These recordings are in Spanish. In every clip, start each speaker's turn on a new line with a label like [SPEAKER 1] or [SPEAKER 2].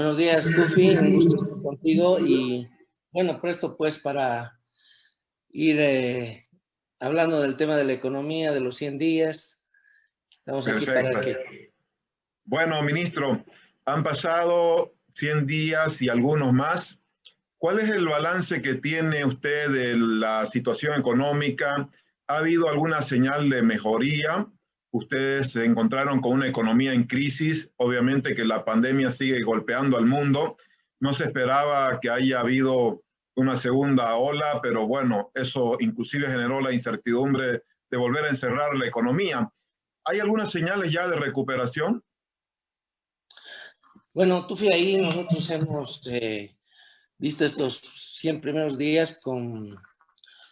[SPEAKER 1] Buenos días, Tufi, un gusto estar contigo y bueno, presto pues para ir eh, hablando del tema de la economía, de los 100 días. Estamos aquí para que...
[SPEAKER 2] Bueno, ministro, han pasado 100 días y algunos más. ¿Cuál es el balance que tiene usted de la situación económica? ¿Ha habido alguna señal de mejoría? Ustedes se encontraron con una economía en crisis, obviamente que la pandemia sigue golpeando al mundo. No se esperaba que haya habido una segunda ola, pero bueno, eso inclusive generó la incertidumbre de volver a encerrar la economía. ¿Hay algunas señales ya de recuperación?
[SPEAKER 1] Bueno, tú fui ahí, nosotros hemos eh, visto estos 100 primeros días con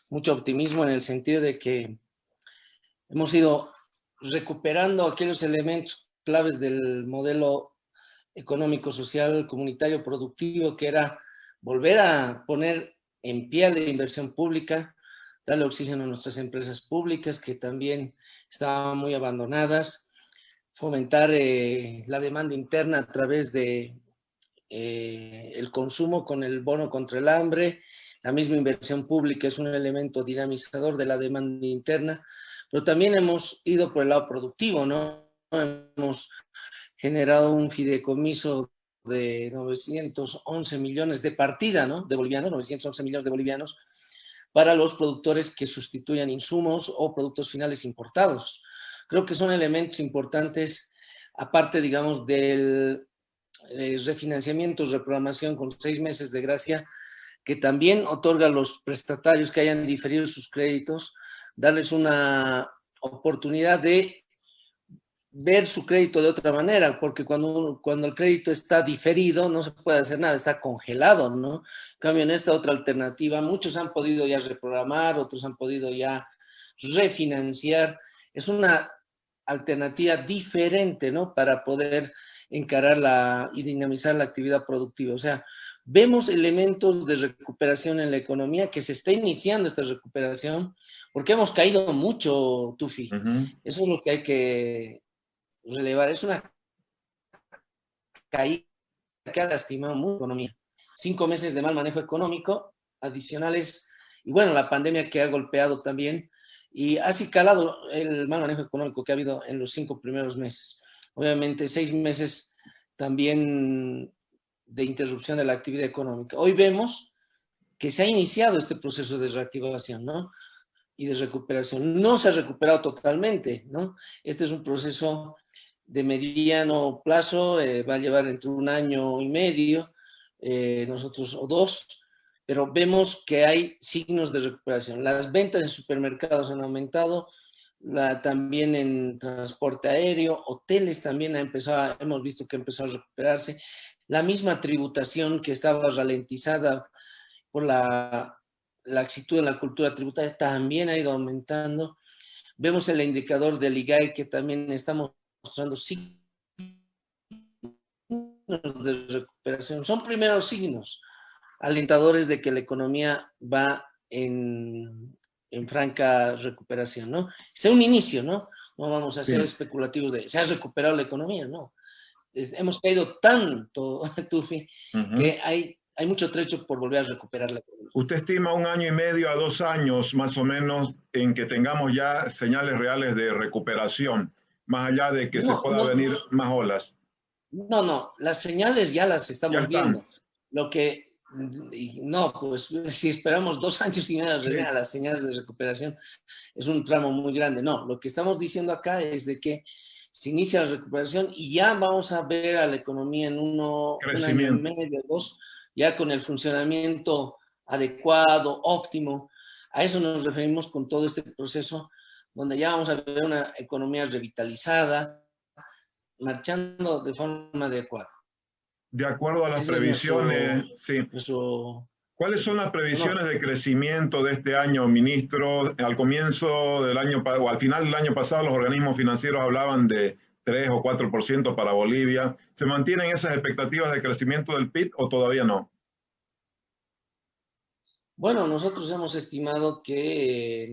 [SPEAKER 1] mucho optimismo en el sentido de que hemos ido recuperando aquellos elementos claves del modelo económico, social, comunitario, productivo, que era volver a poner en pie la inversión pública, darle oxígeno a nuestras empresas públicas que también estaban muy abandonadas, fomentar eh, la demanda interna a través de eh, el consumo con el bono contra el hambre, la misma inversión pública es un elemento dinamizador de la demanda interna, pero también hemos ido por el lado productivo, ¿no? Hemos generado un fideicomiso de 911 millones de partida, ¿no? De bolivianos, 911 millones de bolivianos, para los productores que sustituyan insumos o productos finales importados. Creo que son elementos importantes, aparte, digamos, del eh, refinanciamiento, reprogramación con seis meses de gracia, que también otorga a los prestatarios que hayan diferido sus créditos, darles una oportunidad de ver su crédito de otra manera, porque cuando, cuando el crédito está diferido no se puede hacer nada, está congelado, ¿no? En cambio, en esta otra alternativa, muchos han podido ya reprogramar, otros han podido ya refinanciar. Es una alternativa diferente, ¿no? Para poder encarar la, y dinamizar la actividad productiva. O sea, vemos elementos de recuperación en la economía, que se está iniciando esta recuperación, porque hemos caído mucho, Tufi. Eso es lo que hay que relevar. Es una caída que ha lastimado mucho la economía. Cinco meses de mal manejo económico, adicionales, y bueno, la pandemia que ha golpeado también, y ha calado el mal manejo económico que ha habido en los cinco primeros meses. Obviamente, seis meses también de interrupción de la actividad económica. Hoy vemos que se ha iniciado este proceso de reactivación, ¿no? Y de recuperación. No se ha recuperado totalmente, ¿no? Este es un proceso de mediano plazo, eh, va a llevar entre un año y medio, eh, nosotros, o dos, pero vemos que hay signos de recuperación. Las ventas en supermercados han aumentado, también en transporte aéreo, hoteles también ha empezado, hemos visto que ha empezado a recuperarse. La misma tributación que estaba ralentizada por la laxitud en la cultura tributaria también ha ido aumentando. Vemos el indicador del IGAE que también estamos mostrando signos de recuperación. Son primeros signos alentadores de que la economía va en, en franca recuperación, ¿no? Es un inicio, ¿no? No vamos a ser especulativos de, se ha recuperado la economía, ¿no? Hemos caído tanto, Tufi, que hay, hay mucho trecho por volver a recuperar la.
[SPEAKER 2] ¿Usted estima un año y medio a dos años más o menos en que tengamos ya señales reales de recuperación, más allá de que se pueda venir más olas?
[SPEAKER 1] No, no, las señales ya las estamos viendo. Lo que, no, pues si esperamos dos años y medio a las señales de recuperación, es un tramo muy grande. No, lo que estamos diciendo acá es de que se inicia la recuperación y ya vamos a ver a la economía en uno, un año y medio, dos, ya con el funcionamiento adecuado, óptimo. A eso nos referimos con todo este proceso, donde ya vamos a ver una economía revitalizada, marchando de forma adecuada.
[SPEAKER 2] De acuerdo a las previsiones, sí. ¿Cuáles son las previsiones de crecimiento de este año, ministro? Al comienzo del año, o al final del año pasado, los organismos financieros hablaban de 3 o 4% para Bolivia. ¿Se mantienen esas expectativas de crecimiento del PIB o todavía no?
[SPEAKER 1] Bueno, nosotros hemos estimado que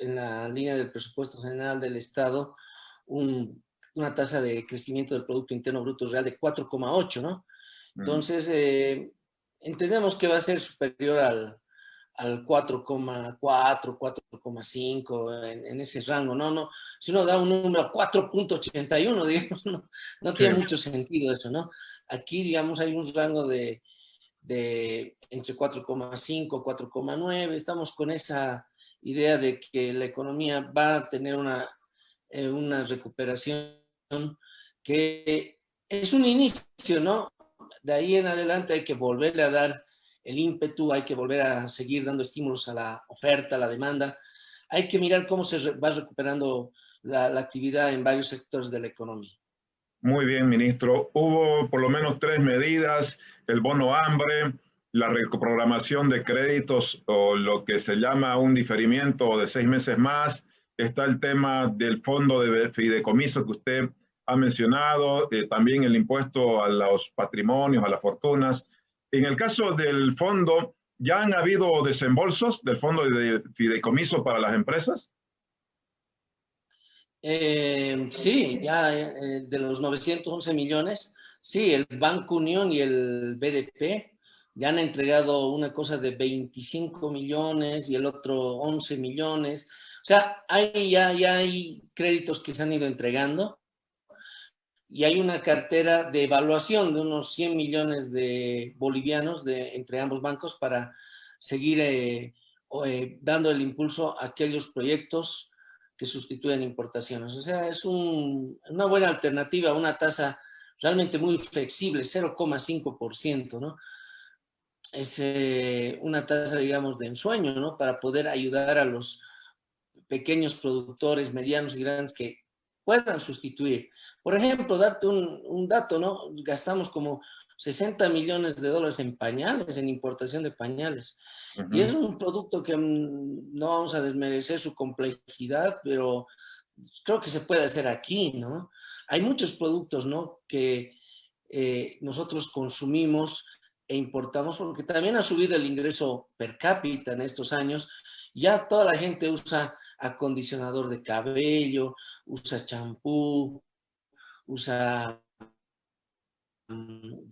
[SPEAKER 1] en, la línea del presupuesto general del Estado, una tasa de crecimiento del Producto Interno Bruto Real de 4,8, ¿no? Entonces, eh, entendemos que va a ser superior al, al 4,4, 4,5 en, en, ese rango, ¿no? no Si uno da un número 4.81, digamos, no, no tiene mucho sentido eso, ¿no? Aquí, digamos, hay un rango de, de entre 4,5, 4,9, estamos con esa idea de que la economía va a tener una, eh, una recuperación que es un inicio, ¿no? De ahí en adelante hay que volverle a dar el ímpetu, hay que volver a seguir dando estímulos a la oferta, a la demanda. Hay que mirar cómo se va recuperando la, la actividad en varios sectores de la economía.
[SPEAKER 2] Muy bien, ministro. Hubo por lo menos tres medidas, el bono hambre, la reprogramación de créditos o lo que se llama un diferimiento de seis meses más. Está el tema del fondo de fideicomiso que usted ha mencionado, eh, también el impuesto a los patrimonios, a las fortunas. En el caso del fondo, ¿ya han habido desembolsos del fondo de fideicomiso para las empresas?
[SPEAKER 1] Eh, sí, ya eh, de los 911 millones, sí, el Banco Unión y el BDP ya han entregado una cosa de 25 millones y el otro 11 millones. O sea, hay, ya, ya hay créditos que se han ido entregando y hay una cartera de evaluación de unos 100 millones de bolivianos de, entre ambos bancos para seguir eh, eh, dando el impulso a aquellos proyectos que sustituyen importaciones. O sea, es un, una buena alternativa, una tasa realmente muy flexible, 0,5%, ¿no? es eh, una tasa, digamos, de ensueño, ¿no? Para poder ayudar a los pequeños productores, medianos y grandes que puedan sustituir. Por ejemplo, darte un, dato, ¿no? Gastamos como 60 millones de dólares en pañales, en importación de pañales. Y es un producto que mm, no vamos a desmerecer su complejidad, pero creo que se puede hacer aquí, ¿no? Hay muchos productos, ¿no? Que eh, nosotros consumimos e importamos, porque también ha subido el ingreso per cápita en estos años. Ya toda la gente usa acondicionador de cabello, usa champú, usa mm,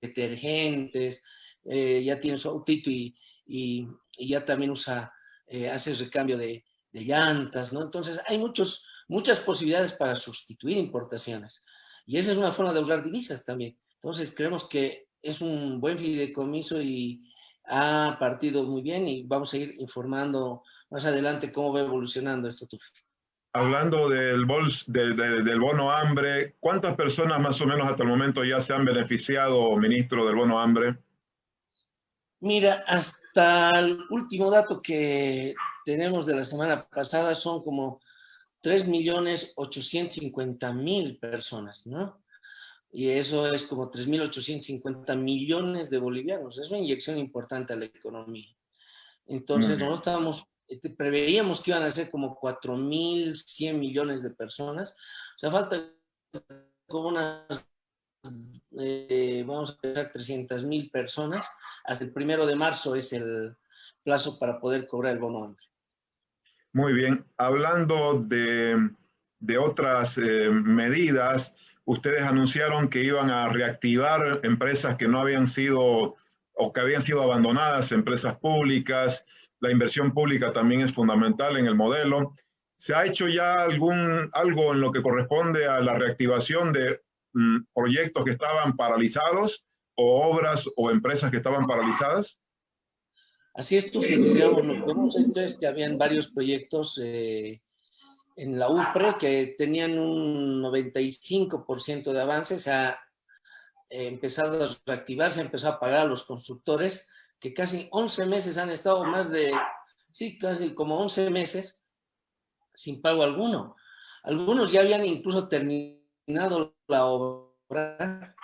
[SPEAKER 1] detergentes, eh, ya tiene su autito y, y, ya también usa, eh, hace recambio de, de, llantas, ¿no? Entonces hay muchos, muchas posibilidades para sustituir importaciones. Y esa es una forma de usar divisas también. Entonces creemos que es un buen fideicomiso y ha partido muy bien y vamos a ir informando más adelante cómo va evolucionando esto.
[SPEAKER 2] Hablando del, bols, del bono hambre, ¿cuántas personas más o menos hasta el momento ya se han beneficiado, ministro, del bono hambre?
[SPEAKER 1] Mira, hasta el último dato que tenemos de la semana pasada son como 3.850.000 personas, ¿no? y eso es como 3.850 millones de bolivianos. Es una inyección importante a la economía. Entonces, nosotros estábamos, este, preveíamos que iban a ser como 4.100 millones de personas. O sea, falta como unas, eh, vamos a pensar, 300.000 personas. Hasta el primero de marzo es el plazo para poder cobrar el bono hambre.
[SPEAKER 2] Muy bien. Hablando de, de otras eh, medidas, ustedes anunciaron que iban a reactivar empresas que no habían sido o que habían sido abandonadas, empresas públicas. La inversión pública también es fundamental en el modelo. ¿Se ha hecho ya algún, algo en lo que corresponde a la reactivación de mm, proyectos que estaban paralizados o obras o empresas que estaban paralizadas?
[SPEAKER 1] Así es, digamos, lo que hemos hecho es que habían varios proyectos eh, en la UPRE que tenían un 95% de avance, se ha eh, empezado a reactivar, se ha empezado a pagar a los constructores, que casi 11 meses han estado más de, sí, casi como 11 meses sin pago alguno. Algunos ya habían incluso terminado la obra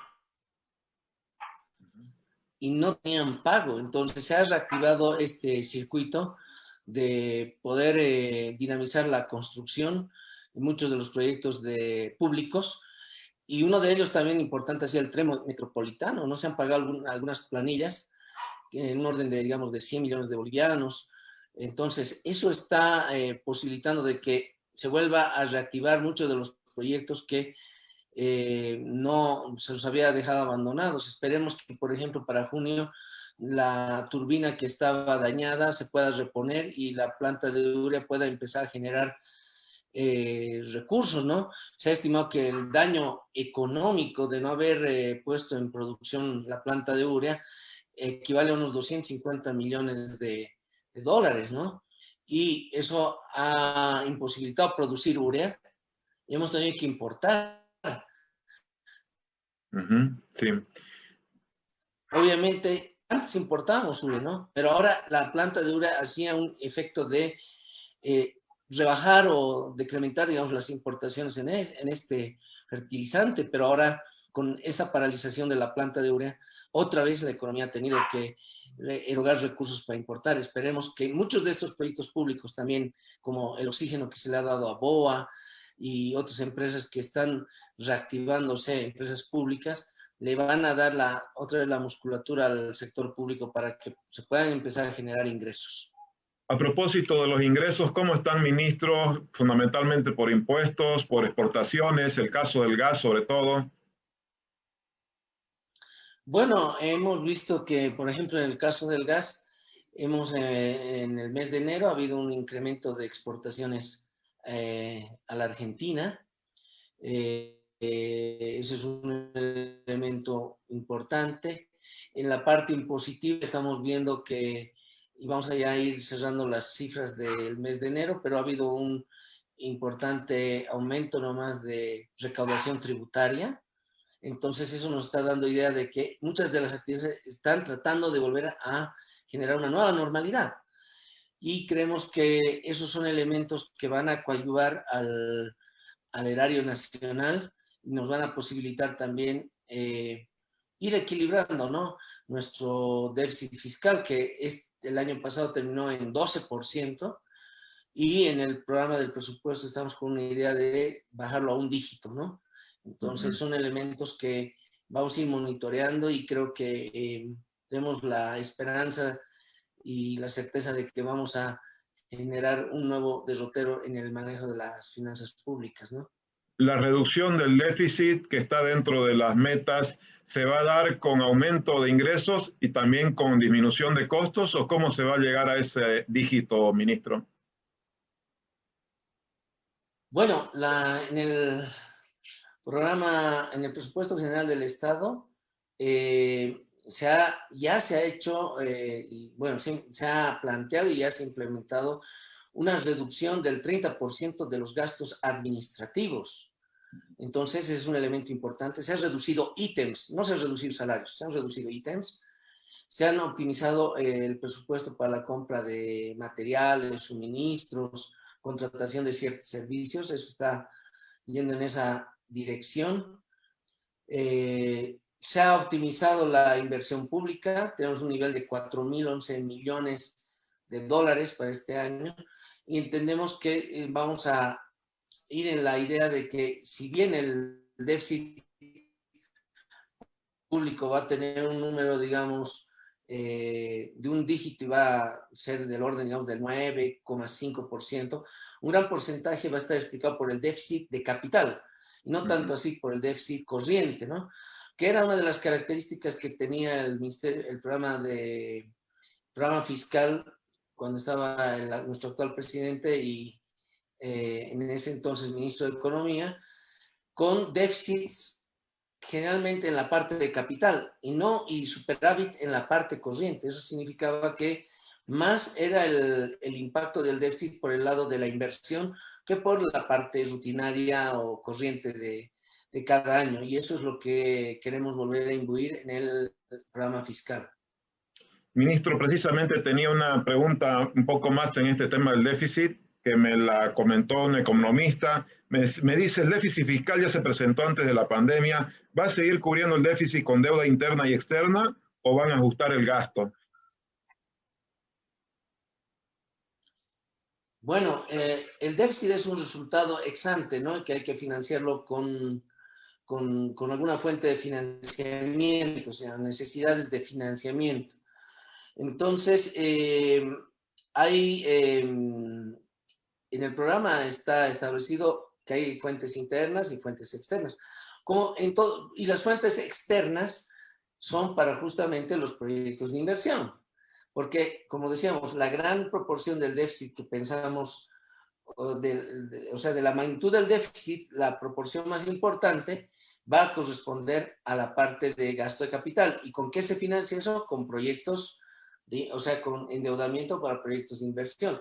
[SPEAKER 1] y no tenían pago. Entonces se ha reactivado este circuito de poder eh, dinamizar la construcción en muchos de los proyectos de públicos y uno de ellos también importante es el tren metropolitano, no se han pagado algunas planillas en un orden de, digamos, de 100 millones de bolivianos. Entonces, eso está eh, posibilitando de que se vuelva a reactivar muchos de los proyectos que eh, no se los había dejado abandonados. Esperemos que, por ejemplo, para junio la turbina que estaba dañada se pueda reponer y la planta de urea pueda empezar a generar eh, recursos, ¿no? Se ha estimado que el daño económico de no haber puesto en producción la planta de urea equivale a unos 250 millones de, dólares, ¿no? Y eso ha imposibilitado producir urea y hemos tenido que importar.
[SPEAKER 2] sí.
[SPEAKER 1] Obviamente, antes importábamos urea, ¿no? Pero ahora la planta de urea hacía un efecto de eh, rebajar o decrementar, digamos, las importaciones en, en este fertilizante, pero ahora con esa paralización de la planta de urea, otra vez la economía ha tenido que erogar recursos para importar. Esperemos que muchos de estos proyectos públicos también, como el oxígeno que se le ha dado a BOA y otras empresas que están reactivándose, empresas públicas, le van a dar la, otra vez la musculatura al sector público para que se puedan empezar a generar ingresos.
[SPEAKER 2] A propósito de los ingresos, ¿cómo están ministros? Fundamentalmente por impuestos, por exportaciones, el caso del gas sobre todo.
[SPEAKER 1] Bueno, hemos visto que, por ejemplo, en el caso del gas, hemos eh, en el mes de enero ha habido un incremento de exportaciones eh, a la Argentina. Eh, ese es un elemento importante. En la parte impositiva estamos viendo que y vamos a ya ir cerrando las cifras del mes de enero, pero ha habido un importante aumento nomás de recaudación tributaria. Entonces eso nos está dando idea de que muchas de las actividades están tratando de volver a generar una nueva normalidad. Y creemos que esos son elementos que van a coadyuvar al, al erario nacional y nos van a posibilitar también eh, ir equilibrando ¿no? nuestro déficit fiscal, que el año pasado terminó en 12% y en el programa del presupuesto estamos con una idea de bajarlo a un dígito, ¿no? Entonces son elementos que vamos a ir monitoreando y creo que eh, tenemos la esperanza y la certeza de que vamos a generar un nuevo derrotero en el manejo de las finanzas públicas, ¿no?
[SPEAKER 2] La reducción del déficit que está dentro de las metas se va a dar con aumento de ingresos y también con disminución de costos o cómo se va a llegar a ese dígito, ministro?
[SPEAKER 1] Bueno, en el programa, en el presupuesto general del Estado, eh, se ha, ya se ha hecho, eh, bueno, se, ha planteado y ya se ha implementado una reducción del 30% de los gastos administrativos. Entonces es un elemento importante. Se han reducido ítems, no se han reducido salarios, se han reducido ítems. Se han optimizado eh, el presupuesto para la compra de materiales, suministros, contratación de ciertos servicios. Eso está yendo en esa dirección. Eh, se ha optimizado la inversión pública. Tenemos un nivel de 4.011 millones de dólares para este año y entendemos que eh, vamos a ir en la idea de que si bien el déficit público va a tener un número, digamos, eh, de un dígito y va a ser del orden, digamos, del 9,5%, un gran porcentaje va a estar explicado por el déficit de capital, y no tanto así por el déficit corriente, ¿no? Que era una de las características que tenía el ministerio, el programa de programa fiscal cuando estaba nuestro actual presidente y eh, en ese entonces ministro de Economía, con déficits generalmente en la parte de capital y no y superávit en la parte corriente. Eso significaba que más era el, el, impacto del déficit por el lado de la inversión que por la parte rutinaria o corriente de, cada año. Y eso es lo que queremos volver a imbuir en el programa fiscal.
[SPEAKER 2] Ministro, precisamente tenía una pregunta un poco más en este tema del déficit que me la comentó un economista, me, dice, el déficit fiscal ya se presentó antes de la pandemia, ¿va a seguir cubriendo el déficit con deuda interna y externa o van a ajustar el gasto?
[SPEAKER 1] Bueno, eh, el déficit es un resultado ex ante, ¿no? Que hay que financiarlo con, con, alguna fuente de financiamiento, o sea, necesidades de financiamiento. Entonces, eh, hay em, en el programa está establecido que hay fuentes internas y fuentes externas. como en todo, y las fuentes externas son para justamente los proyectos de inversión. Porque, como decíamos, la gran proporción del déficit que pensamos, o, o sea, de la magnitud del déficit, la proporción más importante va a corresponder a la parte de gasto de capital. ¿Y con qué se financia eso? Con proyectos, de, o sea, con endeudamiento para proyectos de inversión.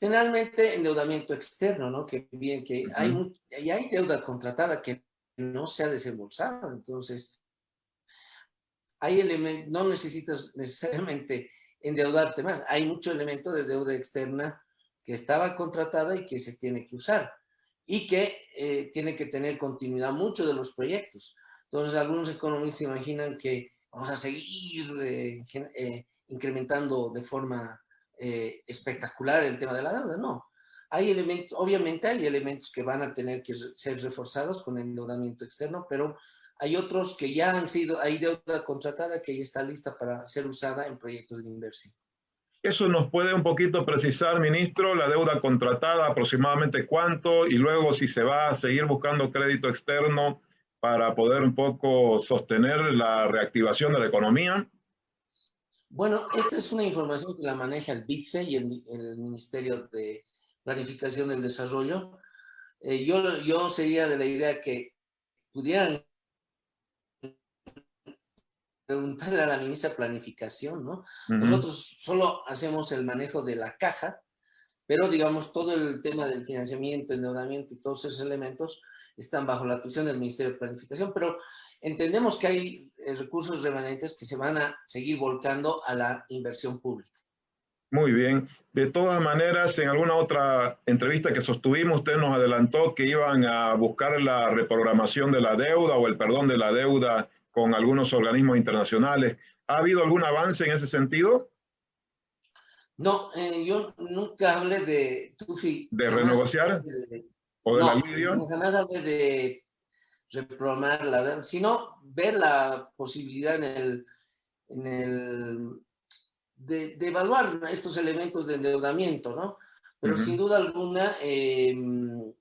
[SPEAKER 1] Generalmente endeudamiento externo, ¿no? Que bien que hay, y hay deuda contratada que no se ha desembolsado, entonces no necesitas necesariamente endeudarte más, hay mucho elemento de deuda externa que estaba contratada y que se tiene que usar y que eh, tiene que tener continuidad mucho de los proyectos. Entonces algunos economistas imaginan que vamos a seguir eh, eh, incrementando de forma espectacular el tema de la deuda, no. Hay elementos, obviamente hay elementos que van a tener que ser reforzados con endeudamiento externo, pero hay otros que ya han sido, hay deuda contratada que ya está lista para ser usada en proyectos de inversión.
[SPEAKER 2] Eso nos puede un poquito precisar, ministro, la deuda contratada, aproximadamente cuánto, y luego si se va a seguir buscando crédito externo para poder un poco sostener la reactivación de la economía.
[SPEAKER 1] Bueno, esta es una información que la maneja el BIFE y el, el Ministerio de Planificación del Desarrollo. Eh, yo, yo sería de la idea que pudieran preguntarle a la ministra de Planificación, ¿no? Nosotros solo hacemos el manejo de la caja, pero digamos todo el tema del financiamiento, endeudamiento y todos esos elementos están bajo la atención del Ministerio de Planificación, pero entendemos que hay eh, recursos remanentes que se van a seguir volcando a la inversión pública.
[SPEAKER 2] Muy bien. De todas maneras, en alguna otra entrevista que sostuvimos, usted nos adelantó que iban a buscar la reprogramación de la deuda o el perdón de la deuda con algunos organismos internacionales. ¿Ha habido algún avance en ese sentido?
[SPEAKER 1] No, eh, yo nunca hablé de
[SPEAKER 2] Tufi. ¿De renegociar? ¿O de
[SPEAKER 1] no,
[SPEAKER 2] alivio?
[SPEAKER 1] Jamás hablé de reprogramar la deuda, sino ver la posibilidad en el, en el de, evaluar estos elementos de endeudamiento, ¿no? Pero sin duda alguna, em,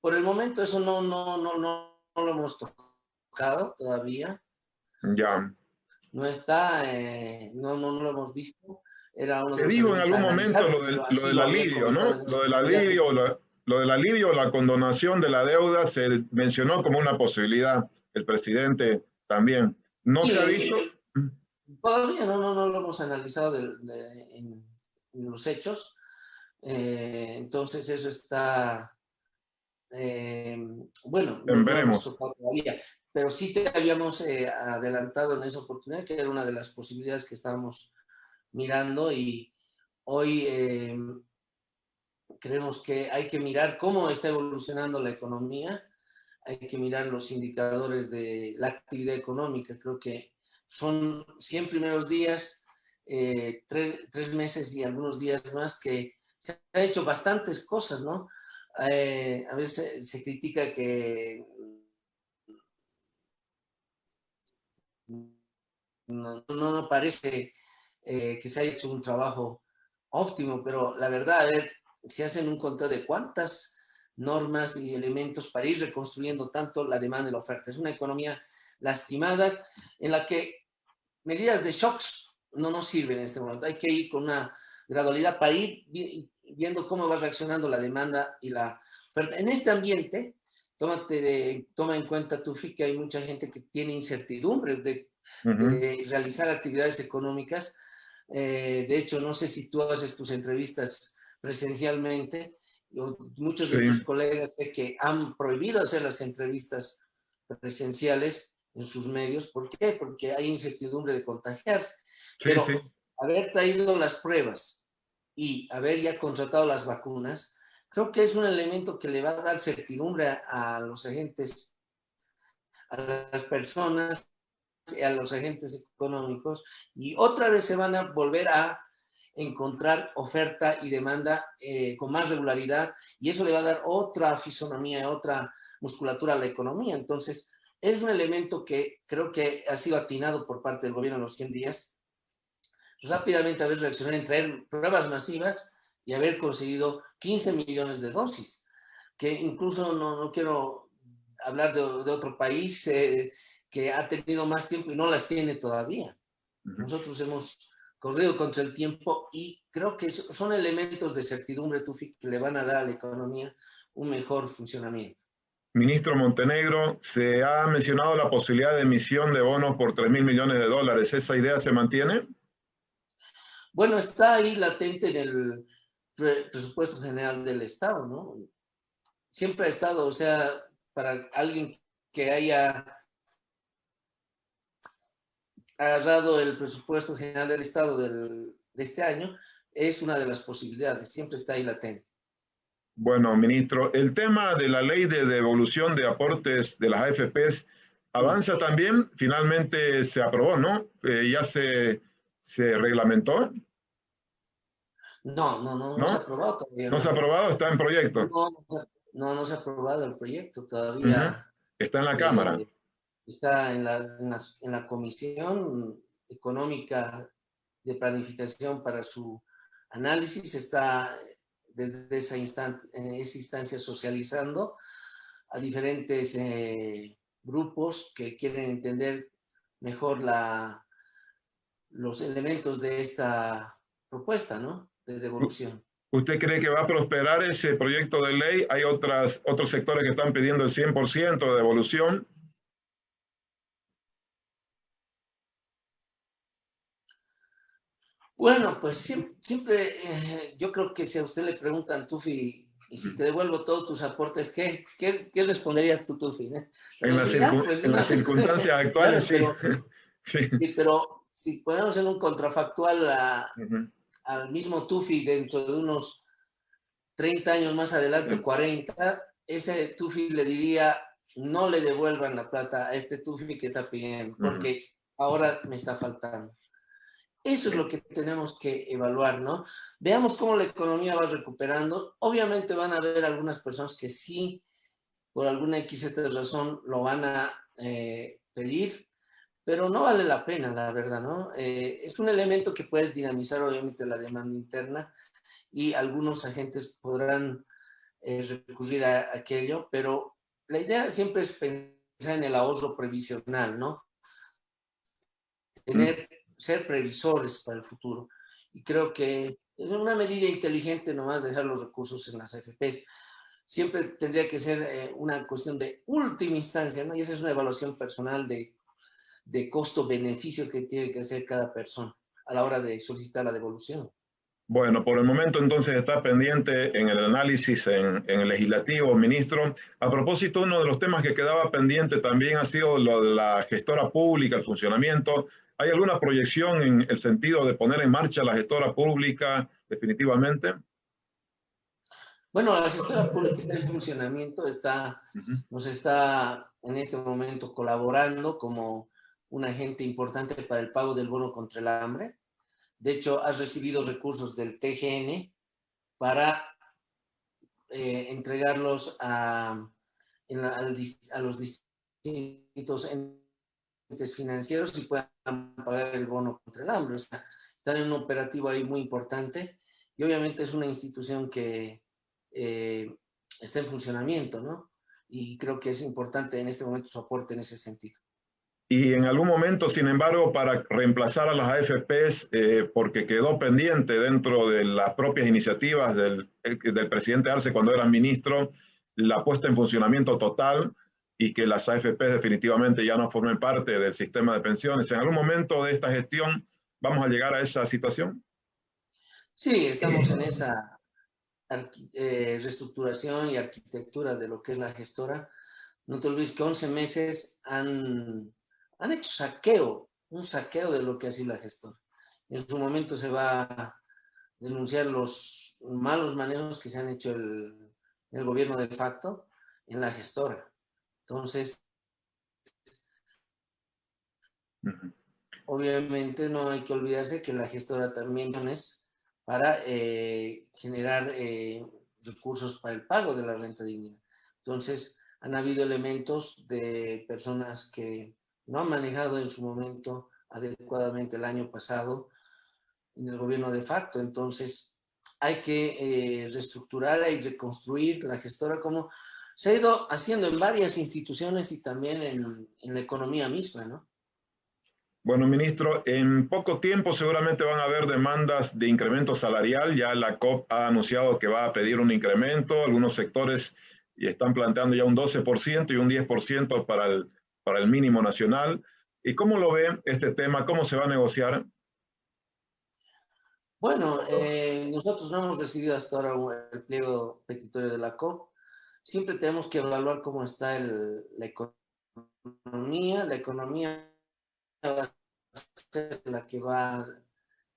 [SPEAKER 1] por el momento eso no, no, no, no, lo hemos tocado todavía.
[SPEAKER 2] Ya.
[SPEAKER 1] No está, eh, no, no, no lo hemos visto. Era
[SPEAKER 2] uno Te digo en algún momento lo del, lo del alivio, ¿no? Lo del alivio, lo, lo del alivio, la condonación de la deuda se mencionó como una posibilidad. El presidente también. ¿No se ha visto?
[SPEAKER 1] Todavía no, no, no lo hemos analizado en, los hechos. Eh, entonces eso está, eh, bueno,
[SPEAKER 2] no veremos.
[SPEAKER 1] todavía, pero sí te habíamos eh, adelantado en esa oportunidad, que era una de las posibilidades que estábamos mirando y hoy creemos que hay que mirar cómo está evolucionando la economía, hay que mirar los indicadores de la actividad económica, creo que son 100 primeros días, eh, tres, meses y algunos días más que se han hecho bastantes cosas, ¿no? Eh, a veces se, critica que no, no, parece eh, que se haya hecho un trabajo óptimo, pero la verdad, a ver, si hacen un conteo de cuántas normas y elementos para ir reconstruyendo tanto la demanda y la oferta. Es una economía lastimada en la que medidas de shocks no nos sirven en este momento. Hay que ir con una gradualidad para ir viendo cómo va reaccionando la demanda y la oferta. En este ambiente, tómate, toma en cuenta, Tufi, que hay mucha gente que tiene incertidumbre de, realizar actividades económicas. Eh, de hecho, no sé si tú haces tus entrevistas presencialmente. muchos de tus colegas sé que han prohibido hacer las entrevistas presenciales en sus medios. ¿Por qué? Porque hay incertidumbre de contagiarse. Pero haber traído las pruebas y haber ya contratado las vacunas, creo que es un elemento que le va a dar certidumbre a, los agentes, a las personas, a los agentes económicos, y otra vez se van a volver a encontrar oferta y demanda eh, con más regularidad, y eso le va a dar otra fisonomía, otra musculatura a la economía. Entonces, es un elemento que creo que ha sido atinado por parte del gobierno en los 100 días. Rápidamente haber reaccionado en traer pruebas masivas y haber conseguido 15 millones de dosis, que incluso no, no quiero hablar de, otro país eh, que ha tenido más tiempo y no las tiene todavía. Nosotros hemos corrido contra el tiempo y creo que son elementos de certidumbre, Tufi, que le van a dar a la economía un mejor funcionamiento.
[SPEAKER 2] Ministro Montenegro, se ha mencionado la posibilidad de emisión de bonos por 3 mil millones de dólares. ¿Esa idea se mantiene?
[SPEAKER 1] Bueno, está ahí latente en el presupuesto general del Estado, ¿no? Siempre ha estado, o sea, para alguien que haya agarrado el presupuesto general del Estado de este año, es una de las posibilidades, siempre está ahí latente.
[SPEAKER 2] Bueno, ministro, el tema de la ley de devolución de aportes de las AFPs avanza también, finalmente se aprobó, ¿no? Eh, ya se, se reglamentó.
[SPEAKER 1] No, no, no, no, se ha aprobado todavía.
[SPEAKER 2] ¿No, se ha aprobado? ¿Está en proyecto?
[SPEAKER 1] No, no, se ha aprobado el proyecto todavía.
[SPEAKER 2] Está en la Cámara.
[SPEAKER 1] Eh, está en la, en la Comisión Económica de Planificación para su análisis, está desde esa, esa instancia socializando a diferentes eh, grupos que quieren entender mejor la, los elementos de esta propuesta, ¿no? De devolución.
[SPEAKER 2] ¿Usted cree que va a prosperar ese proyecto de ley? ¿Hay otras, otros sectores que están pidiendo el 100% de devolución?
[SPEAKER 1] Bueno, pues siempre, eh, yo creo que si a usted le preguntan, Tufi, y si te devuelvo todos tus aportes, ¿qué, qué, qué responderías tú, Tufi?
[SPEAKER 2] En, pues las circunstancias actuales, sí.
[SPEAKER 1] sí. Pero si ponemos en un contrafactual al mismo Tufi dentro de unos 30 años más adelante, 40, ese Tufi le diría, no le devuelvan la plata a este Tufi que está pidiendo, porque ahora me está faltando. Eso es lo que tenemos que evaluar, ¿no? Veamos cómo la economía va recuperando. Obviamente van a haber algunas personas que sí, por alguna X razón, lo van a eh, pedir, pero no vale la pena, la verdad, ¿no? Eh, es un elemento que puede dinamizar, obviamente, la demanda interna y algunos agentes podrán eh, recurrir a aquello, pero la idea siempre es pensar en el ahorro previsional, ¿no? Tener ser previsores para el futuro. Y creo que es una medida inteligente nomás dejar los recursos en las AFPs. Siempre tendría que ser eh, una cuestión de última instancia, ¿no? Y esa es una evaluación personal de, de costo-beneficio que tiene que hacer cada persona a la hora de solicitar la devolución.
[SPEAKER 2] Bueno, por el momento entonces está pendiente en el análisis en, en, el legislativo, ministro. A propósito, uno de los temas que quedaba pendiente también ha sido lo de la gestora pública, el funcionamiento. ¿Hay alguna proyección en el sentido de poner en marcha la gestora pública definitivamente?
[SPEAKER 1] Bueno, la gestora pública está en funcionamiento, está, nos está en este momento colaborando como un agente importante para el pago del bono contra el hambre. De hecho, has recibido recursos del TGN para eh, entregarlos a, los distintos financieros y puedan pagar el bono contra el hambre. O sea, están en un operativo ahí muy importante y obviamente es una institución que eh, está en funcionamiento, ¿no? Y creo que es importante en este momento su aporte en ese sentido.
[SPEAKER 2] Y en algún momento, sin embargo, para reemplazar a las AFPs, eh, porque quedó pendiente dentro de las propias iniciativas del, del presidente Arce cuando era ministro, la puesta en funcionamiento total y que las AFP definitivamente ya no formen parte del sistema de pensiones. ¿En algún momento de esta gestión vamos a llegar a esa situación?
[SPEAKER 1] Sí, estamos en esa eh, reestructuración y arquitectura de lo que es la gestora. No te olvides que 11 meses han, han hecho saqueo, un saqueo de lo que ha sido la gestora. En su momento se va a denunciar los malos manejos que se han hecho el, el gobierno de facto en la gestora. Entonces, obviamente no hay que olvidarse que la gestora también es para eh, generar eh, recursos para el pago de la renta digna. Entonces, han habido elementos de personas que no han manejado en su momento adecuadamente el año pasado en el gobierno de facto. Entonces, hay que eh, reestructurar y reconstruir la gestora como se ha ido haciendo en varias instituciones y también en, en la economía misma, ¿no?
[SPEAKER 2] Bueno, ministro, en poco tiempo seguramente van a haber demandas de incremento salarial. Ya la COP ha anunciado que va a pedir un incremento. Algunos sectores y están planteando ya un 12% y un 10% para el, para el mínimo nacional. ¿Y cómo lo ve este tema? ¿Cómo se va a negociar?
[SPEAKER 1] Bueno, eh, nosotros no hemos recibido hasta ahora el pliego petitorio de la COP. Siempre tenemos que evaluar cómo está el, la economía. La economía va a ser la que va,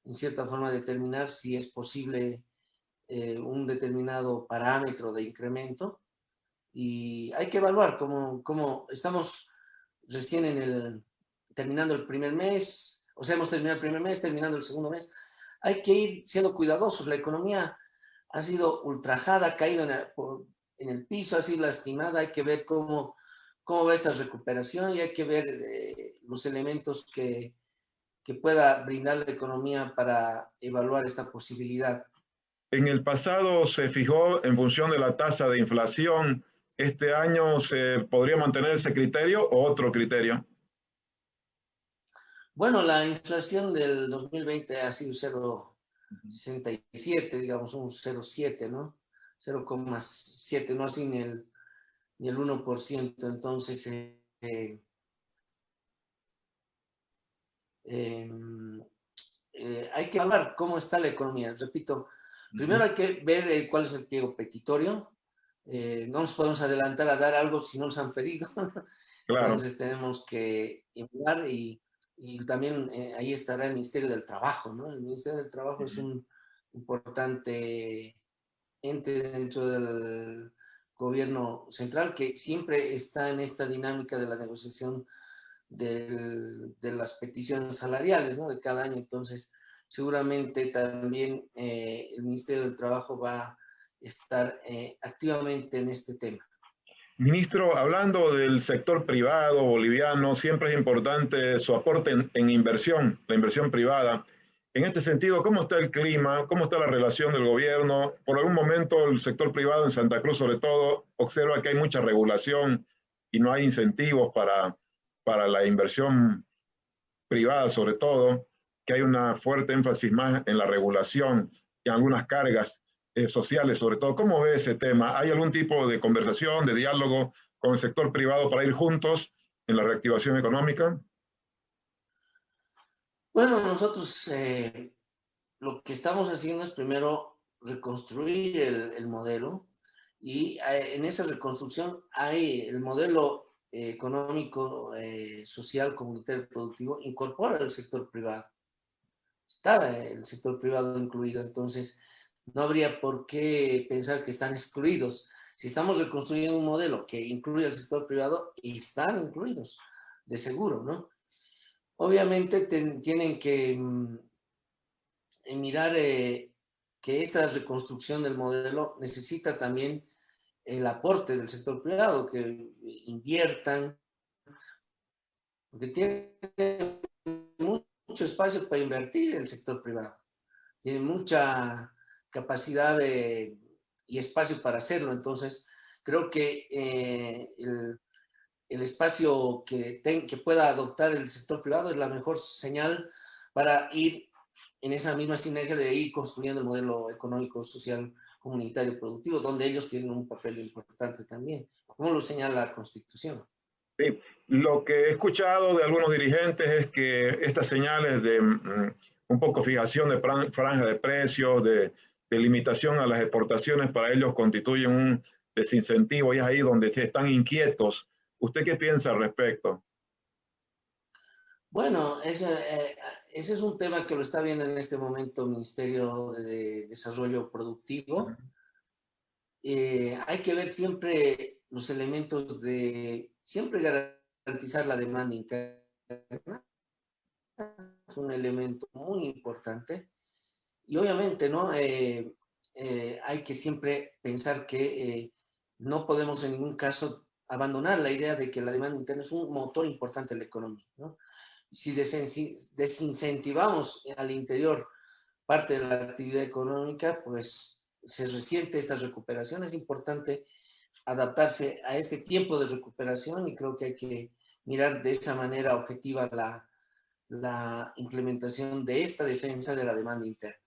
[SPEAKER 1] en cierta forma, a determinar si es posible eh, un determinado parámetro de incremento. Y hay que evaluar cómo, cómo estamos recién en el, terminando el primer mes, o sea, hemos terminado el primer mes, terminando el segundo mes. Hay que ir siendo cuidadosos. La economía ha sido ultrajada, ha caído en el, en el piso, ha sido lastimada. Hay que ver cómo cómo va esta recuperación y hay que ver eh, los elementos que, que pueda brindar la economía para evaluar esta posibilidad.
[SPEAKER 2] En el pasado se fijó en función de la tasa de inflación. ¿Este año se podría mantener ese criterio o otro criterio?
[SPEAKER 1] Bueno, la inflación del 2020 ha sido 0,67, digamos, un 0,7, ¿no? 0,7, no así ni el y el 1%. Entonces, eh, eh, em, eh, hay que hablar cómo está la economía. Repito, primero hay que ver cuál es el pliego petitorio. No nos podemos adelantar a dar algo si no nos han pedido. Entonces tenemos que hablar y, y también ahí estará el Ministerio del Trabajo. ¿no? El Ministerio del Trabajo es un importante ente dentro del gobierno central, que siempre está en esta dinámica de la negociación de las peticiones salariales ¿no? de cada año. Entonces, seguramente también eh, el Ministerio del Trabajo va a estar eh, activamente en este tema.
[SPEAKER 2] Ministro, hablando del sector privado boliviano, siempre es importante su aporte en inversión, la inversión privada. En este sentido, ¿cómo está el clima? ¿Cómo está la relación del gobierno? Por algún momento el sector privado en Santa Cruz, sobre todo, observa que hay mucha regulación y no hay incentivos para, para la inversión privada, sobre todo, que hay una fuerte énfasis más en la regulación y algunas cargas eh, sociales, sobre todo. ¿Cómo ve ese tema? ¿Hay algún tipo de conversación, de diálogo con el sector privado para ir juntos en la reactivación económica?
[SPEAKER 1] Bueno, nosotros eh, lo que estamos haciendo es primero reconstruir el, modelo y eh, en esa reconstrucción hay el modelo eh, económico, social, comunitario, productivo, incorpora el sector privado. Está el sector privado incluido, entonces no habría por qué pensar que están excluidos. Si estamos reconstruyendo un modelo que incluye al sector privado, están incluidos, de seguro, ¿no? Obviamente tienen que mm, eh, mirar eh, que esta reconstrucción del modelo necesita también el aporte del sector privado, que inviertan, porque tiene mucho espacio para invertir el sector privado, tiene mucha capacidad y espacio para hacerlo, entonces creo que eh, el, el espacio que, que pueda adoptar el sector privado es la mejor señal para ir en esa misma sinergia de ir construyendo el modelo económico, social, comunitario, productivo, donde ellos tienen un papel importante también, como lo señala la Constitución.
[SPEAKER 2] Sí, lo que he escuchado de algunos dirigentes es que estas señales de mm, un poco fijación de franja de precios, de, de limitación a las exportaciones, para ellos constituyen un desincentivo y es ahí donde están inquietos ¿Usted qué piensa al respecto?
[SPEAKER 1] Bueno, ese, eh, ese, es un tema que lo está viendo en este momento el Ministerio de Desarrollo Productivo. Eh, hay que ver siempre los elementos de, siempre garantizar la demanda interna. Es un elemento muy importante. Y obviamente, ¿no? Eh, hay que siempre pensar que no podemos en ningún caso abandonar la idea de que la demanda interna es un motor importante en la economía. ¿no? Si desincentivamos al interior parte de la actividad económica, pues se resiente esta recuperación. Es importante adaptarse a este tiempo de recuperación y creo que hay que mirar de esa manera objetiva la, la implementación de esta defensa de la demanda interna.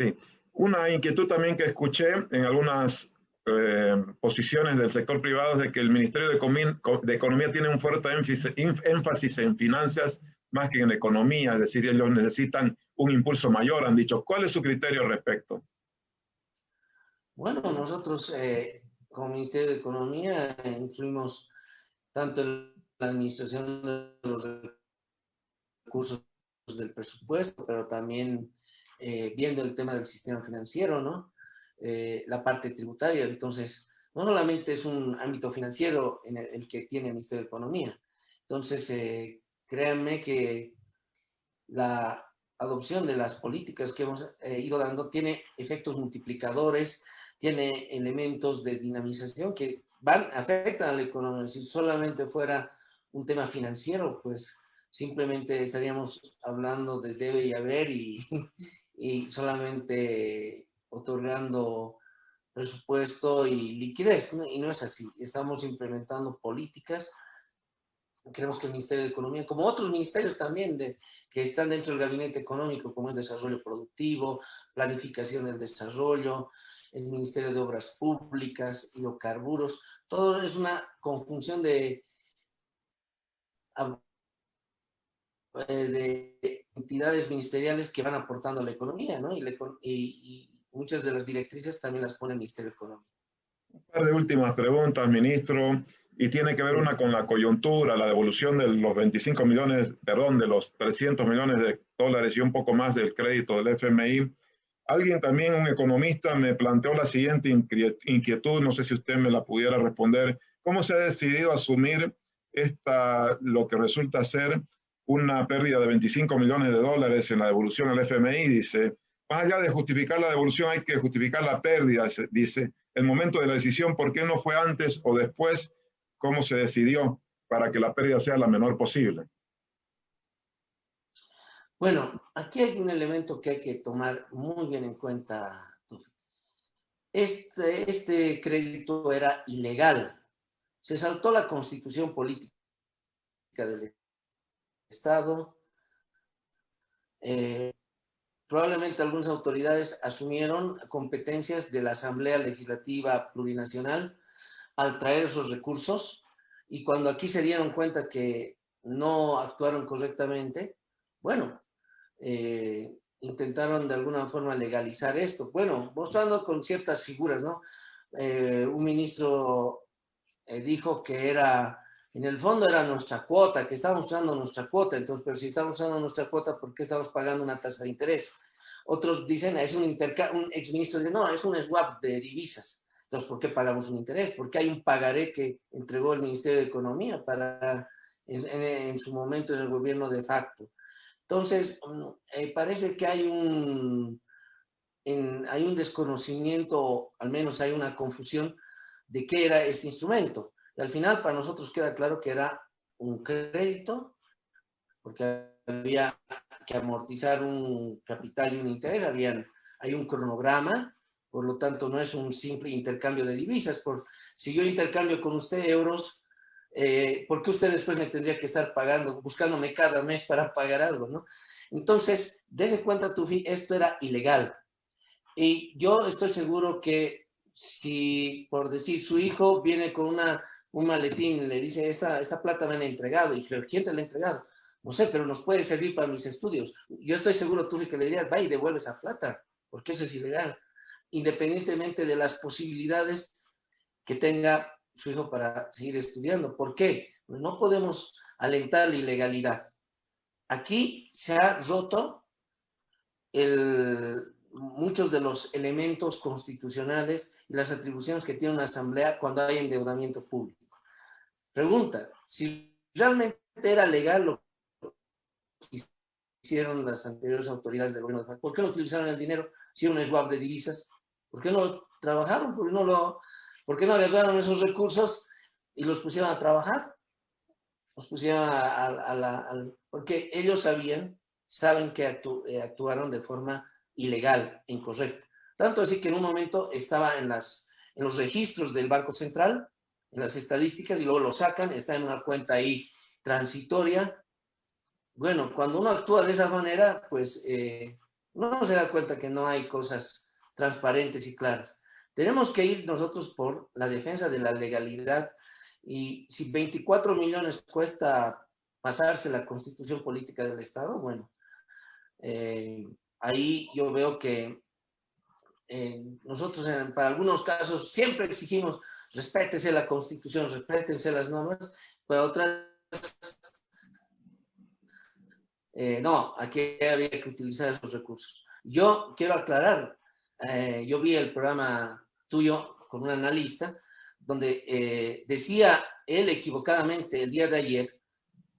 [SPEAKER 2] Sí, una inquietud también que escuché en algunas eh, posiciones del sector privado es de que el Ministerio de, Economía tiene un fuerte énfasis, en finanzas más que en economía, es decir, ellos necesitan un impulso mayor, han dicho. ¿Cuál es su criterio al respecto?
[SPEAKER 1] Bueno, nosotros eh, como Ministerio de Economía influimos tanto en la administración de los recursos del presupuesto, pero también eh, viendo el tema del sistema financiero, ¿no? Eh, la parte tributaria. Entonces, no solamente es un ámbito financiero en el, que tiene el Ministerio de Economía. Entonces, eh, créanme que la adopción de las políticas que hemos ido dando tiene efectos multiplicadores, tiene elementos de dinamización que van, afectan a la economía. Si solamente fuera un tema financiero, pues simplemente estaríamos hablando de debe y haber y, y solamente otorgando presupuesto y liquidez, y no es así. Estamos implementando políticas. Creemos que el Ministerio de Economía, como otros ministerios también de, que están dentro del gabinete económico, como es desarrollo productivo, planificación del desarrollo, el Ministerio de Obras Públicas, hidrocarburos, todo es una conjunción de, de entidades ministeriales que van aportando a la economía, ¿no? Y, muchas de las directrices también las pone el Ministerio de Economía.
[SPEAKER 2] Un par de últimas preguntas, ministro, y tiene que ver una con la coyuntura, la devolución de los 25 millones, perdón, de los 300 millones de dólares y un poco más del crédito del FMI. Alguien también, un economista, me planteó la siguiente inquietud, no sé si usted me la pudiera responder. ¿Cómo se ha decidido asumir esta, lo que resulta ser una pérdida de 25 millones de dólares en la devolución al FMI? Dice, más allá de justificar la devolución, hay que justificar la pérdida, dice. El momento de la decisión, ¿por qué no fue antes o después? ¿Cómo se decidió para que la pérdida sea la menor posible?
[SPEAKER 1] Bueno, aquí hay un elemento que hay que tomar muy bien en cuenta. Este, este crédito era ilegal. Se saltó la constitución política del Estado. Eh, probablemente algunas autoridades asumieron competencias de la Asamblea Legislativa Plurinacional al traer esos recursos y cuando aquí se dieron cuenta que no actuaron correctamente, bueno, eh, intentaron de alguna forma legalizar esto. Bueno, mostrando con ciertas figuras, ¿no? Eh, un ministro dijo que era, en el fondo era nuestra cuota, que estábamos usando nuestra cuota, entonces, pero si estamos usando nuestra cuota, ¿por qué estamos pagando una tasa de interés? Otros dicen, es un, un exministro dice, no, es un swap de divisas. Entonces, ¿por qué pagamos un interés? Porque hay un pagaré que entregó el Ministerio de Economía para, en su momento en el gobierno de facto. Entonces, mm, eh, parece que hay un, hay un desconocimiento, al menos hay una confusión de qué era este instrumento. Y al final para nosotros queda claro que era un crédito, porque había que amortizar un capital y un interés, habían, hay un cronograma, por lo tanto no es un simple intercambio de divisas. Por, si yo intercambio con usted euros, eh, ¿por qué usted después me tendría que estar pagando, buscándome cada mes para pagar algo, no? Entonces, dése cuenta, Tufi, esto era ilegal. Y yo estoy seguro que si, por decir, su hijo viene con una, un maletín, le dice, esta, esta plata me han entregado, y ¿quién te la ha entregado? No sé, pero nos puede servir para mis estudios. Yo estoy seguro, Tufi, que le dirías, va y devuelve esa plata, porque eso es ilegal, independientemente de las posibilidades que tenga su hijo para seguir estudiando. ¿Por qué? No podemos alentar la ilegalidad. Aquí se ha roto muchos de los elementos constitucionales y las atribuciones que tiene una asamblea cuando hay endeudamiento público. Pregunta, si realmente era legal lo que hicieron las anteriores autoridades del gobierno de ¿por qué no utilizaron el dinero? Si era un swap de divisas, ¿por qué no trabajaron? ¿Por qué no lo ¿Por qué no agarraron esos recursos y los pusieron a trabajar? Los pusieron a, la... porque ellos sabían, saben que eh, actuaron de forma ilegal, incorrecta. Tanto así que en un momento estaba en las, en los registros del Banco Central, en las estadísticas, y luego lo sacan, está en una cuenta ahí transitoria. Bueno, cuando uno actúa de esa manera, pues eh, uno se da cuenta que no hay cosas transparentes y claras. Tenemos que ir nosotros por la defensa de la legalidad y si 24 millones cuesta pasarse la constitución política del Estado, bueno, eh, ahí yo veo que eh, nosotros para algunos casos siempre exigimos respétese la constitución, respétense las normas, pero otras eh, no, aquí había que utilizar esos recursos. Yo quiero aclarar, yo vi el programa tuyo con un analista, donde decía él equivocadamente el día de ayer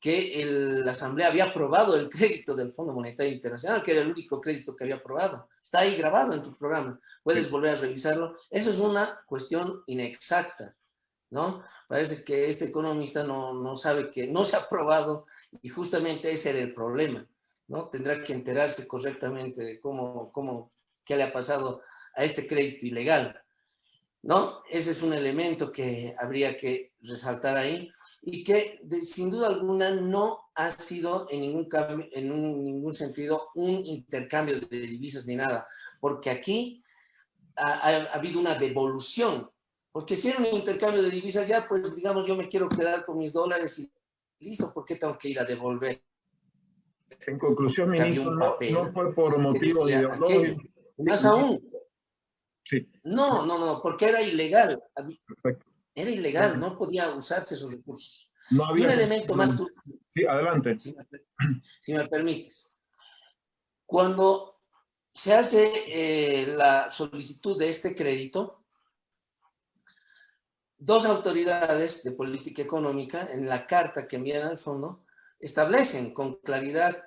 [SPEAKER 1] que la Asamblea había aprobado el crédito del Fondo Monetario Internacional, que era el único crédito que había aprobado. Está ahí grabado en tu programa, puedes volver a revisarlo. Eso es una cuestión inexacta, ¿no? Parece que este economista no, no sabe que no se ha aprobado y justamente ese era el problema, ¿no? Tendrá que enterarse correctamente de cómo, cómo, qué le ha pasado a este crédito ilegal, ¿no? Ese es un elemento que habría que resaltar ahí y que sin duda alguna no ha sido en ningún, en ningún sentido un intercambio de divisas ni nada, porque aquí ha, habido una devolución, porque si era un intercambio de divisas ya, pues digamos yo me quiero quedar con mis dólares y listo, ¿por qué tengo que ir a devolver?
[SPEAKER 2] En conclusión, ministro, no, no, fue por motivo de
[SPEAKER 1] Más aún. Sí. No, no, no, porque era ilegal. Perfecto. Era ilegal, no podía usarse esos recursos. No había un elemento más...
[SPEAKER 2] Sí, adelante.
[SPEAKER 1] Si me, permites. Cuando se hace eh, la solicitud de este crédito, dos autoridades de política económica, en la carta que envían al fondo, establecen con claridad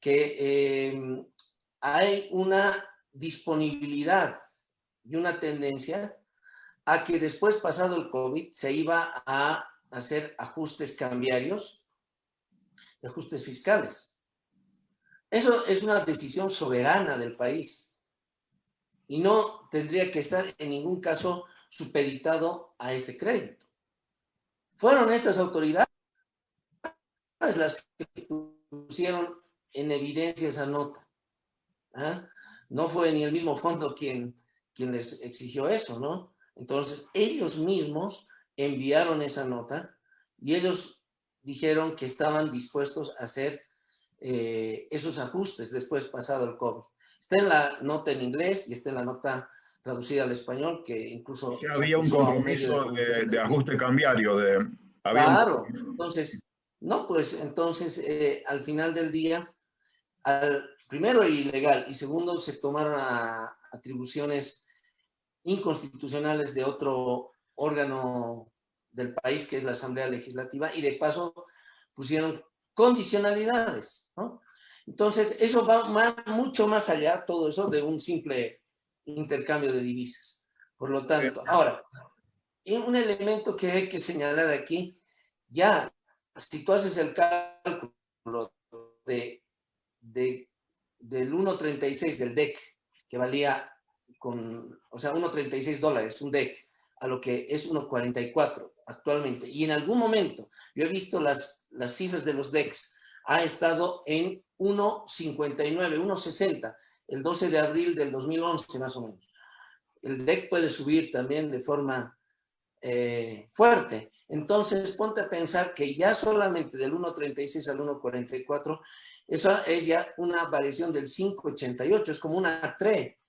[SPEAKER 1] que eh, hay una disponibilidad y una tendencia a que después, pasado el COVID, se iba a hacer ajustes cambiarios, ajustes fiscales. Eso es una decisión soberana del país y no tendría que estar en ningún caso supeditado a este crédito. Fueron estas autoridades las que pusieron en evidencia esa nota. ¿ah? No fue ni el mismo fondo quien, quien les exigió eso, ¿no? Entonces, ellos mismos enviaron esa nota y ellos dijeron que estaban dispuestos a hacer eh, esos ajustes después pasado el COVID. Está en la nota en inglés y está en la nota traducida al español, que incluso...
[SPEAKER 2] había un compromiso de, ajuste cambiario. De,
[SPEAKER 1] claro, entonces, no, pues entonces eh, al final del día, al, primero ilegal y segundo se tomaron atribuciones inconstitucionales de otro órgano del país, que es la Asamblea Legislativa, y de paso pusieron condicionalidades, ¿no? Entonces, eso va mucho más allá, todo eso, de un simple intercambio de divisas. Por lo tanto, ahora, un elemento que hay que señalar aquí, ya, si tú haces el cálculo de, de del 1.36 del DEC, que valía con, o sea, 1.36 dólares, un DEC, a lo que es 1.44 actualmente. Y en algún momento, yo he visto las, las cifras de los DECs, ha estado en 1.59, 1.60, el 12 de abril del 2011 más o menos. El DEC puede subir también de forma eh, fuerte. Entonces, ponte a pensar que ya solamente del 1.36 al 1.44, eso es ya una variación del 5.88, es como una TRE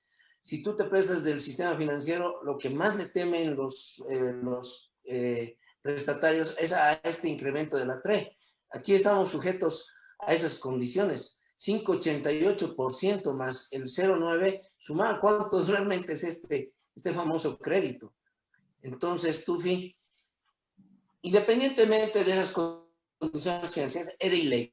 [SPEAKER 1] si tú te prestas del sistema financiero, lo que más le temen los, eh, los eh, prestatarios es a este incremento de la TRE. Aquí estamos sujetos a esas condiciones. 5,88% más el 0,9, sumar cuánto realmente es este, este famoso crédito. Entonces, Tufi, independientemente de esas condiciones financieras, era ilegal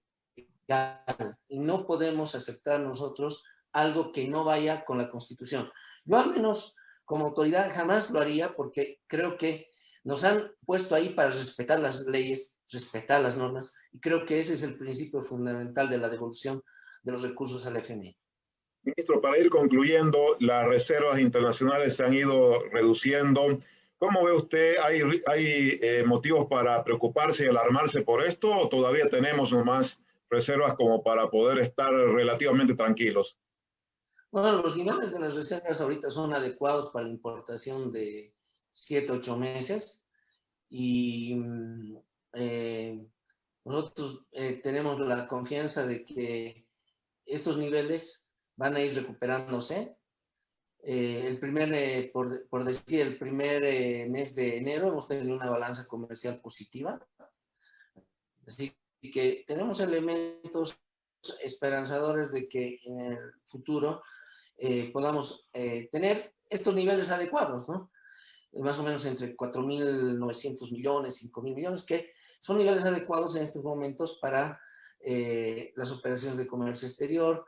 [SPEAKER 1] y no podemos aceptar nosotros algo que no vaya con la Constitución. Yo al menos como autoridad jamás lo haría porque creo que nos han puesto ahí para respetar las leyes, respetar las normas, y creo que ese es el principio fundamental de la devolución de los recursos al FMI.
[SPEAKER 2] Ministro, para ir concluyendo, las reservas internacionales se han ido reduciendo. ¿Cómo ve usted? ¿Hay, hay eh, motivos para preocuparse y alarmarse por esto o todavía tenemos nomás reservas como para poder estar relativamente tranquilos?
[SPEAKER 1] Bueno, los niveles de las reservas ahorita son adecuados para la importación de 7, 8 meses y mm, eh, nosotros eh, tenemos la confianza de que estos niveles van a ir recuperándose. Eh, el primer, por, por, decir, el primer mes de enero hemos tenido una balanza comercial positiva. Así que tenemos elementos esperanzadores de que en el futuro eh, podamos eh, tener estos niveles adecuados, ¿no? Eh, más o menos entre 4.900 millones, 5.000 millones, que son niveles adecuados en estos momentos para las operaciones de comercio exterior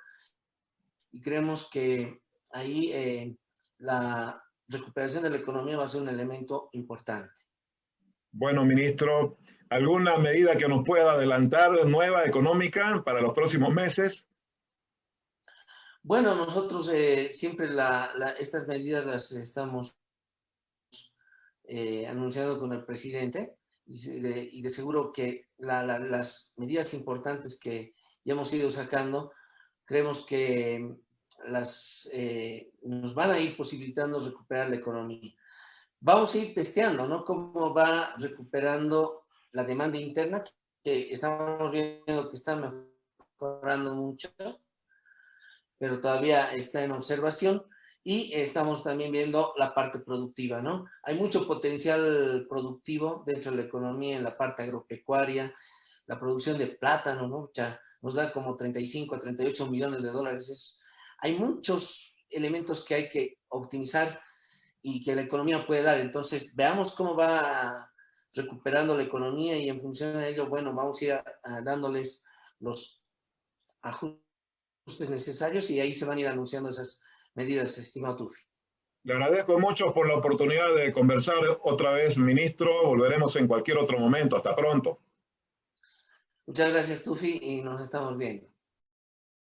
[SPEAKER 1] y creemos que ahí la recuperación de la economía va a ser un elemento importante.
[SPEAKER 2] Bueno, ministro, ¿alguna medida que nos pueda adelantar nueva económica para los próximos meses?
[SPEAKER 1] Bueno, nosotros eh, siempre estas medidas las estamos eh, anunciando con el presidente y de, seguro que las medidas importantes que ya hemos ido sacando, creemos que las, eh, nos van a ir posibilitando recuperar la economía. Vamos a ir testeando, ¿no? Cómo va recuperando la demanda interna, que estamos viendo que está mejorando mucho pero todavía está en observación. Y estamos también viendo la parte productiva, ¿no? Hay mucho potencial productivo dentro de la economía en la parte agropecuaria, la producción de plátano, ¿no? Ya nos da como 35 a 38 millones de dólares. hay muchos elementos que hay que optimizar y que la economía puede dar. Entonces, veamos cómo va recuperando la economía y en función de ello, bueno, vamos a ir dándoles los ajustes necesarios y ahí se van a ir anunciando esas medidas, estimado Tufi.
[SPEAKER 2] Le agradezco mucho por la oportunidad de conversar otra vez, ministro. Volveremos en cualquier otro momento. Hasta pronto.
[SPEAKER 1] Muchas gracias, Tufi, y nos estamos viendo.